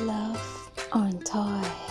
Love on Toy.